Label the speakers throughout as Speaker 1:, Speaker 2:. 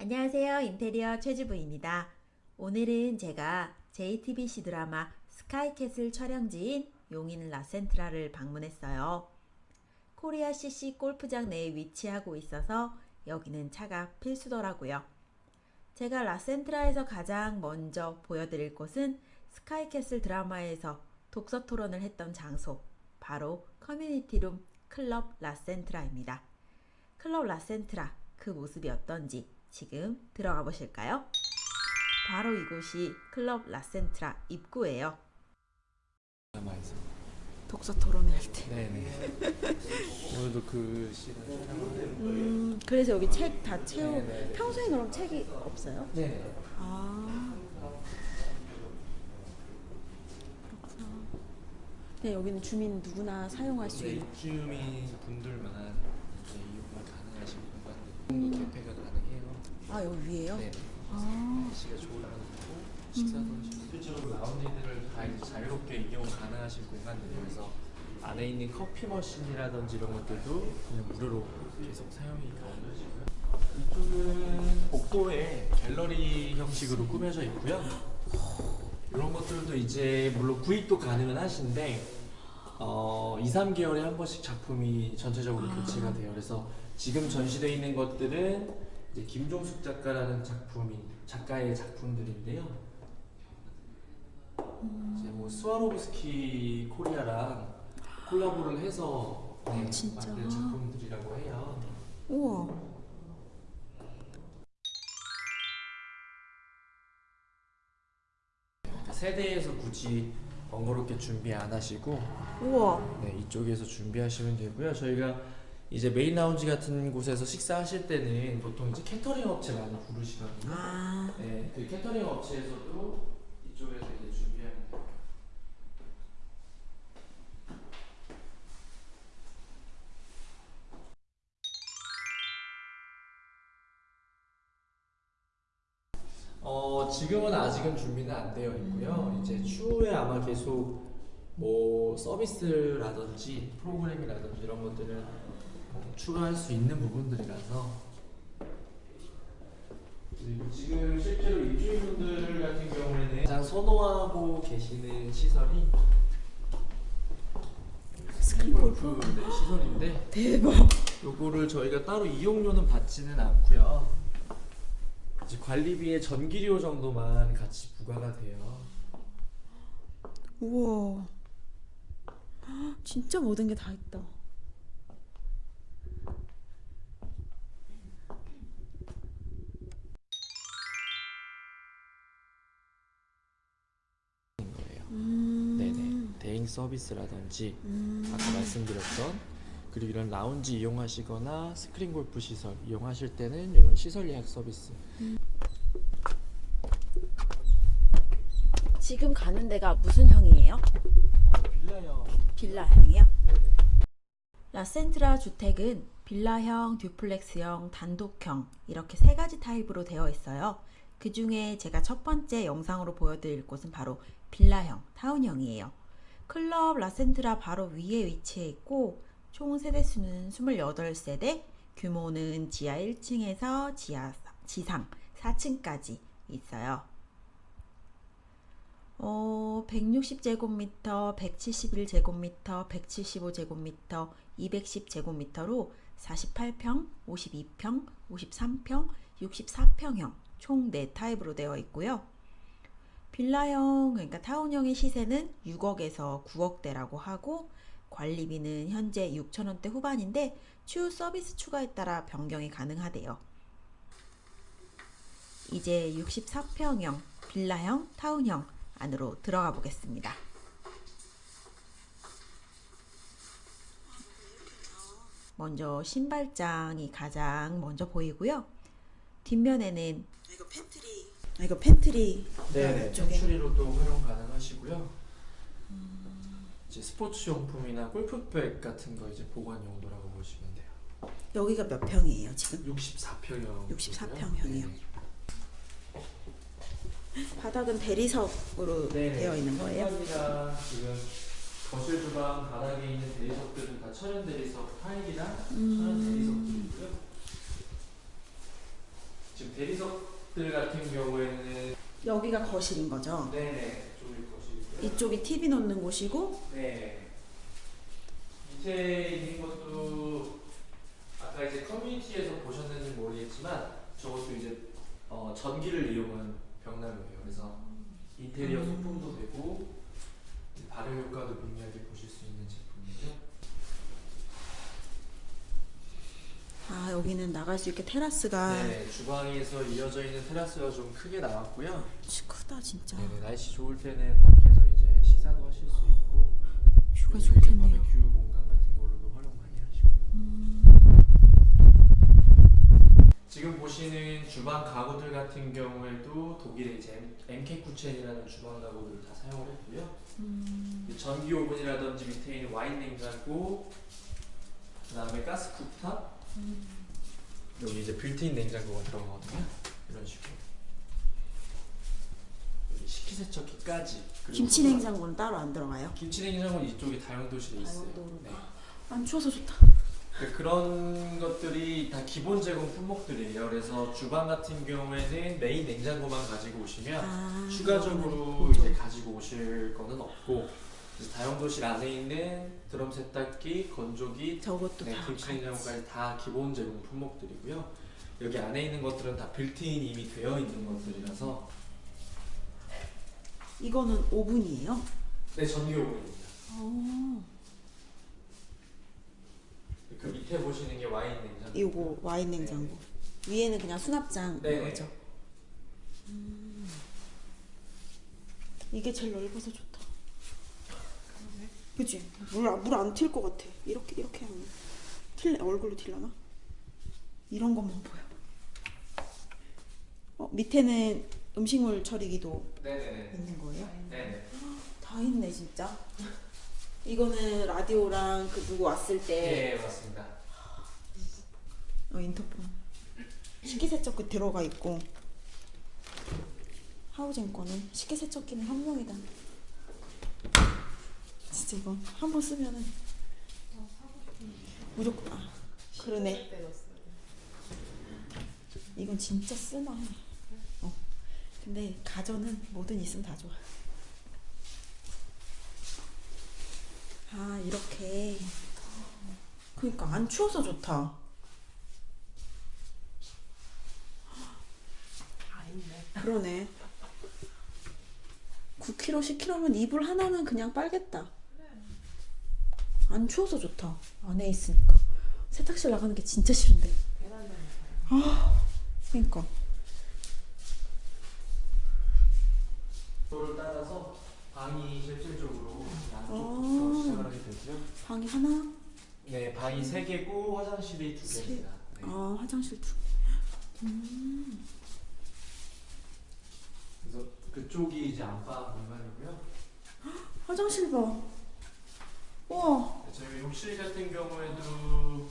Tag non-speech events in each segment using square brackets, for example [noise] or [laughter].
Speaker 1: 안녕하세요. 인테리어 최주부입니다. 오늘은 제가 JTBC 드라마 스카이캐슬 촬영지인 용인 라센트라를 방문했어요. 코리아 CC 골프장 내에 위치하고 있어서 여기는 차가 필수더라고요. 제가 라센트라에서 가장 먼저 보여드릴 곳은 스카이캐슬 드라마에서 독서 토론을 했던 장소, 바로 커뮤니티룸 클럽 라센트라입니다. 클럽 라센트라 그 모습이 어떤지 지금 들어가 보실까요? 바로 이곳이 클럽 라센트라 입구예요.
Speaker 2: 드라마에서.
Speaker 1: 독서 토론회 할 때.
Speaker 2: 네네. [laughs] 오늘도 그 시간.
Speaker 1: 음, 그래서 여기 책 다 채우.
Speaker 2: 네네.
Speaker 1: 평소에 그럼 책이 없어요?
Speaker 2: 네.
Speaker 1: 아. 그렇구나. 네, 여기는 주민 누구나 사용할 수
Speaker 2: 네,
Speaker 1: 있는.
Speaker 2: 입주민 분들만 이용이 가능하신 공간들 개폐가 가능해요.
Speaker 1: 아, 여기 위에요?
Speaker 2: 네.
Speaker 1: 아.
Speaker 2: 날씨가 좋으면 식사도 하시고 실제로 라운지들을 다 이제 자유롭게 이용 가능하신 공간들이라서 안에 있는 커피 머신이라든지 이런 것들도 그냥 무료로 계속 사용이 가능하시고요. 이쪽은 복도에 갤러리 형식으로 꾸며져 있고요. 이런 것들도 이제 물론 구입도 가능은 하신데 어, 2, 3개월에 한 번씩 작품이 전체적으로 교체가 돼요. 그래서 지금 전시되어 있는 것들은 이제 김종숙 작가라는 작품이 작가의 작품들인데요. 이제 뭐 스와로브스키 코리아랑 콜라보를 해서 네,
Speaker 1: 진짜?
Speaker 2: 만든 작품들이라고 해요.
Speaker 1: 우와.
Speaker 2: 세대에서 굳이 번거롭게 준비 안 하시고
Speaker 1: 우와.
Speaker 2: 네, 이쪽에서 준비하시면 되고요. 저희가 이제 메인 라운지 같은 곳에서 식사하실 때는 보통 이제 캐터링 업체 많이 부르시거든요.
Speaker 1: 아.
Speaker 2: 네, 그 캐터링 업체에서도 이쪽에서 이제 준비하면 돼요. 어, 지금은 아직은 준비는 안 되어 있고요. 이제 추후에 아마 계속 뭐 서비스라든지 프로그램이라든지 이런 것들을 뭐 추가할 수 있는 부분들이라서 그리고 지금 실제로 입주민분들 같은 경우에는 가장 선호하고 계시는 시설이 스크린 골프 네, 시설인데
Speaker 1: 대박.
Speaker 2: 요거를 저희가 따로 이용료는 받지는 않고요. 이제 관리비의 전기료 정도만 같이 부과가 돼요.
Speaker 1: 우와. 진짜 모든 게 다 있다.
Speaker 2: 서비스라든지
Speaker 1: 음.
Speaker 2: 아까 말씀드렸던 그리고 이런 라운지 이용하시거나 스크린 골프 시설 이용하실 때는 이런 시설 예약 서비스.
Speaker 1: 지금 가는 데가 무슨 형이에요?
Speaker 2: 어, 빌라형.
Speaker 1: 빌라형이요?
Speaker 2: 네네.
Speaker 1: 라센트라 주택은 빌라형, duplex형, 단독형 이렇게 세 가지 타입으로 되어 있어요. 그 중에 제가 첫 번째 영상으로 보여드릴 곳은 바로 빌라형, 타운형이에요. 클럽 라센트라 바로 위에 위치해 있고 총 세대수는 28세대, 규모는 지하 1층에서 지하 지상 4층까지 있어요. 어, 160제곱미터, 171제곱미터, 175제곱미터, 210제곱미터로 48평, 52평, 53평, 64평형 총 4타입으로 되어 있고요. 빌라형, 그러니까 타운형의 시세는 6억에서 9억대라고 하고 관리비는 현재 6천원대 후반인데 추후 서비스 추가에 따라 변경이 가능하대요. 이제 64평형, 빌라형, 타운형 안으로 들어가 보겠습니다. 먼저 신발장이 가장 먼저 보이고요. 뒷면에는 이거 팬트리. 아, 이거 팬트리.
Speaker 2: 네네.
Speaker 1: 이쪽에.
Speaker 2: 창고로도 활용 가능하시고요. 이제 스포츠 용품이나 골프백 같은 거 이제 보관 용도라고 보시면 돼요.
Speaker 1: 여기가 몇 평이에요 지금?
Speaker 2: 64평형.
Speaker 1: 64 평형이요. [laughs] 바닥은 대리석으로
Speaker 2: 네네.
Speaker 1: 되어 있는 거예요?
Speaker 2: 현관이랑 지금 거실 주방 바닥에 있는 대리석들은 다 천연 대리석 타일이랑 천연
Speaker 1: 음.
Speaker 2: 대리석들이고요. 지금 대리석 들 같은 경우에는
Speaker 3: 여기가 거실인 거죠?
Speaker 2: 네네 쪽이 거실이고요.
Speaker 3: 이쪽이 TV 놓는 곳이고
Speaker 2: 네. 밑에 있는 것도 아까 이제 커뮤니티에서 보셨는지 모르겠지만 저것도 이제 어, 전기를 이용한 벽난로예요. 그래서 인테리어
Speaker 3: 음.
Speaker 2: 소품도 되고 발효 효과도 미미하게 보실 수 있는 제품이고요.
Speaker 3: 아 여기는 나갈 수 있게 테라스가
Speaker 2: 네, 주방에서 이어져 있는 테라스가 좀 크게 나왔고요.
Speaker 3: 치, 크다 진짜
Speaker 2: 네네, 날씨 좋을 때는 밖에서 이제 식사도 하실 수 있고
Speaker 3: 뷰가 좋겠네요.
Speaker 2: 바베큐 공간 같은 걸로도 활용 많이 하시고.
Speaker 3: 음,
Speaker 2: 지금 보시는 주방 가구들 같은 경우에도 독일의 이제 MK 쿠첸이라는 주방 가구들을 다 사용을 했고요.
Speaker 3: 음,
Speaker 2: 전기 오븐이라든지 밑에 있는 와인 냉장고, 그 다음에 가스 쿡탑,
Speaker 3: 음.
Speaker 2: 여기 이제 빌트인 냉장고가 들어가거든요. 이런 식으로. 여기 식기세척기까지.
Speaker 3: 김치 냉장고는 따로 안 들어가요?
Speaker 2: 김치 냉장고는 이쪽에 다용도실에 있어요.
Speaker 3: 다용도로.
Speaker 2: 네.
Speaker 3: 안 추워서 좋다.
Speaker 2: 그- 그런 것들이 다 기본 제공 품목들이에요. 그래서 주방 같은 경우에는 메인 냉장고만 가지고 오시면
Speaker 3: 아,
Speaker 2: 추가적으로. 이제 가지고 오실 거는 없고 그래서 다용도실 안에 있는 드럼 세탁기, 건조기,
Speaker 3: 저것도
Speaker 2: 네,
Speaker 3: 다
Speaker 2: 김치
Speaker 3: 같이.
Speaker 2: 냉장고까지 다 기본 제공 품목들이고요. 여기 안에 있는 것들은 다 빌트인 이미 되어 있는 것들이라서
Speaker 3: 이거는 오븐이에요?
Speaker 2: 네 전기 오븐입니다.
Speaker 3: 어,
Speaker 2: 그 밑에 보시는 게 와인 냉장고.
Speaker 3: 이거 와인 냉장고. 위에는 그냥 수납장
Speaker 2: 네.
Speaker 3: 거죠. 음. 이게 제일 넓어서 좋다. 그치? 물물안 튈 것 같아. 이렇게 이렇게 하면 튈 얼굴로 튈라나? 이런 것만 보여. 어 밑에는 음식물 처리기도
Speaker 2: 네네네.
Speaker 3: 있는 거예요?
Speaker 2: 네네.
Speaker 3: 다 있네 진짜. 이거는 라디오랑 그 누구 왔을 때
Speaker 2: 네 맞습니다.
Speaker 3: 어, 인터폰. 식기세척기 들어가 있고 하우젠 거는 식기세척기는 현명이다. 진짜 이건 한번 쓰면은 무조건 아 그러네. 이건 진짜 쓰나. 어. 근데 가전은 뭐든 있으면 다 좋아. 아 이렇게. 그러니까 안 추워서 좋다. 그러네. 9kg, 10kg면 이불 하나는 그냥 빨겠다. 안 추워서 좋다. 안에 있으니까. 세탁실 나가는 게 진짜 싫은데. 아, 그러니까.
Speaker 2: 도를 따라서 방이 실질적으로
Speaker 3: 아.
Speaker 2: 양쪽부터 시작을 하게 되고요.
Speaker 3: 방이 하나,
Speaker 2: 네, 방이 세 개고 화장실이 두
Speaker 3: 세-
Speaker 2: 개입니다. 네.
Speaker 3: 아 화장실 두. 음,
Speaker 2: 그래서 그쪽이 이제 안방 공간이고요.
Speaker 3: 화장실 봐. 우와,
Speaker 2: 네, 저희 욕실 같은 경우에도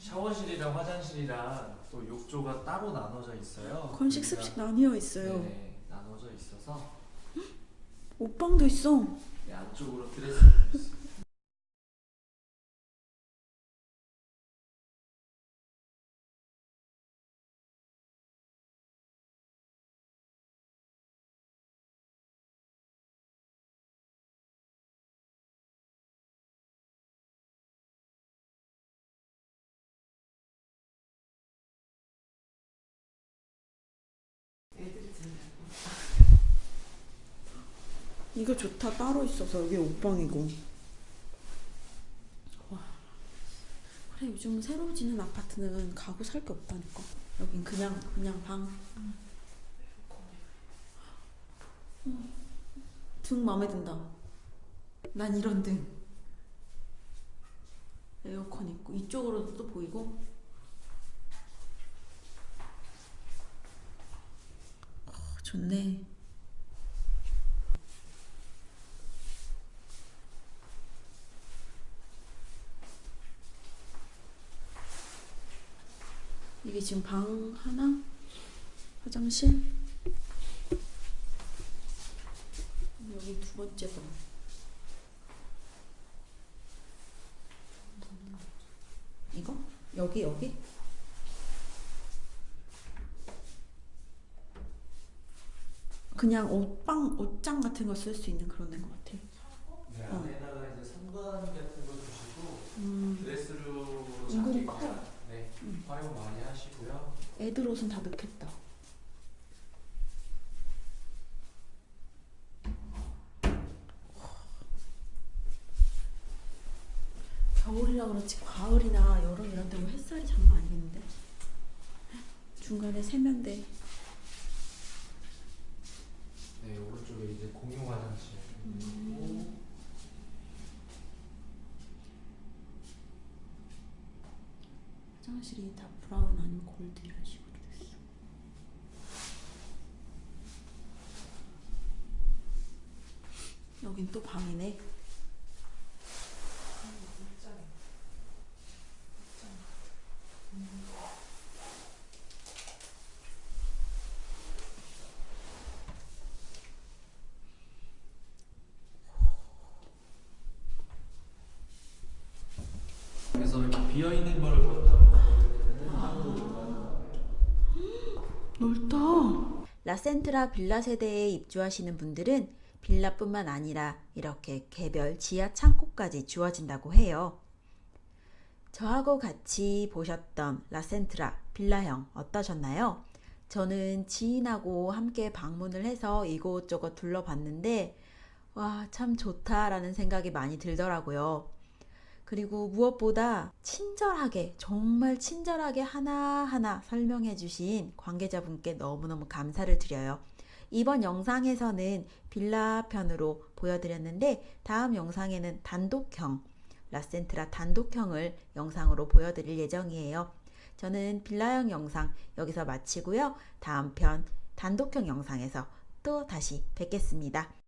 Speaker 2: 샤워실이랑 화장실이랑 또 욕조가 따로 나눠져 있어요.
Speaker 3: 건식 습식 나뉘어 있어요.
Speaker 2: 네, 나눠져 있어서
Speaker 3: 옷방도 있어.
Speaker 2: 네, 안쪽으로 드레스
Speaker 3: 이거 좋다. 따로 있어서 여기 옷방이고. 와. 그래 요즘 새로 지는 아파트는 가구 살 게 없다니까. 여긴 그냥 그냥 방. 음. 등 마음에 든다. 난 이런 등. 에어컨 있고 이쪽으로도 또 보이고. 어, 좋네. 이게 지금 방 하나? 화장실? 여기 두 번째 방. 이거? 여기, 여기?
Speaker 1: 그냥 옷방, 옷장 같은 거 쓸 수 있는 그런 데인 것
Speaker 2: 같아요.
Speaker 1: 애들 옷은 다 넣겠다. 겨울이라 그렇지 가을이나 여름 이런 데면 햇살이 장난 아니겠는데? 중간에 세면대.
Speaker 2: 네, 오른쪽에 이제 공용 화장실 있고
Speaker 1: 음. 화장실이 다 브라운 아니면 골드 이런 식으로 됐어. 여긴 또 방이네.
Speaker 2: 그래서 이렇게 비어 있는 거를 본다면
Speaker 1: 넓다. 라센트라 빌라 세대에 입주하시는 분들은 빌라뿐만 아니라 이렇게 개별 지하 창고까지 주어진다고 해요. 저하고 같이 보셨던 라센트라 빌라형 어떠셨나요? 저는 지인하고 함께 방문을 해서 이곳저곳 둘러봤는데 와, 참 좋다라는 생각이 많이 들더라고요. 그리고 무엇보다 친절하게, 정말 친절하게 하나하나 설명해 주신 관계자분께 너무너무 감사를 드려요. 이번 영상에서는 빌라 편으로 보여드렸는데 다음 영상에는 단독형, 라센트라 단독형을 영상으로 보여드릴 예정이에요. 저는 빌라형 영상 여기서 마치고요. 다음 편 단독형 영상에서 또 다시 뵙겠습니다.